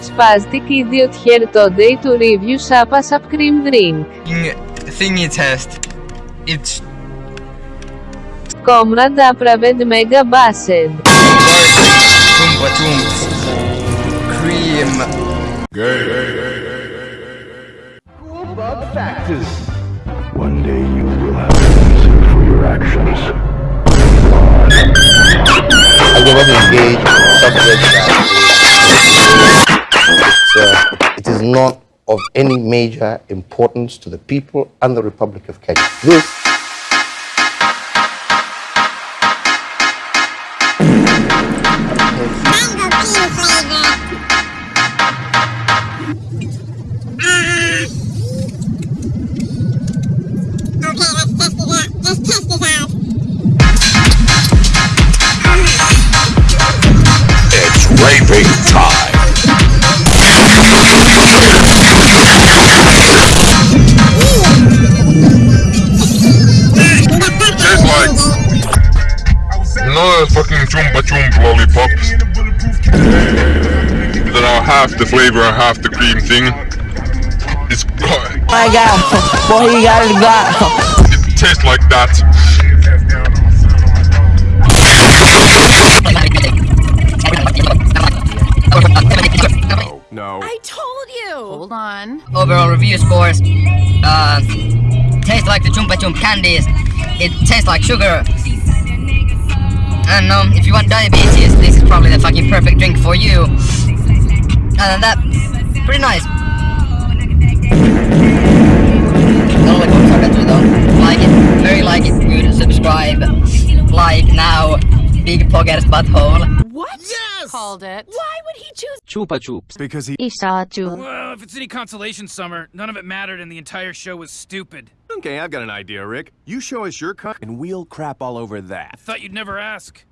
Spastic idiot here today to review Sapa Sap Cream Drink. thingy test. It's Comrade Apraved Mega Based. Chumpa Chumps. Cream. One day you Uh, it is not of any major importance to the people and the Republic of Kenya. This raping time. tastes like another fucking chumpa chump lollipop. That are half the flavor and half the cream thing. It's got, my god, boy, he got it got. it tastes like that. Hold on. Overall review scores. Uh, tastes like the Chumpa Chump candies. It tastes like sugar. And um, if you want diabetes, this is probably the fucking perfect drink for you. And than that, pretty nice. The lollipops are better though. Like it, very like it, good, subscribe, like now, big poggers butthole. What? Yes! Called it. Why would he choose Chupa Chups. Because he. Saw June. Well, if it's any consolation, Summer, none of it mattered and the entire show was stupid. Okay, I've got an idea, Rick. You show us your cock, and we'll crap all over that. I Thought you'd never ask.